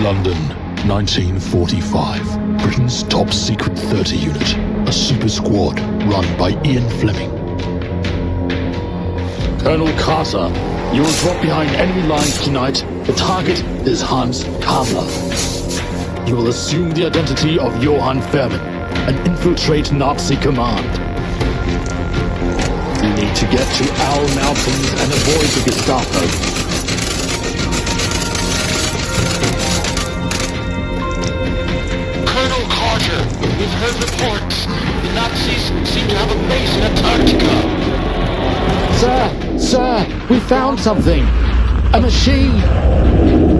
London, 1945. Britain's top secret 30 unit. A super squad run by Ian Fleming. Colonel Carter, you will drop behind enemy lines tonight. The target is Hans Kammler. You will assume the identity of Johann Fairman and infiltrate Nazi command. You need to get to Owl Mountains and avoid the Gestapo. Reports. The Nazis seem to have a base in Antarctica. Sir, sir, we found something. A machine.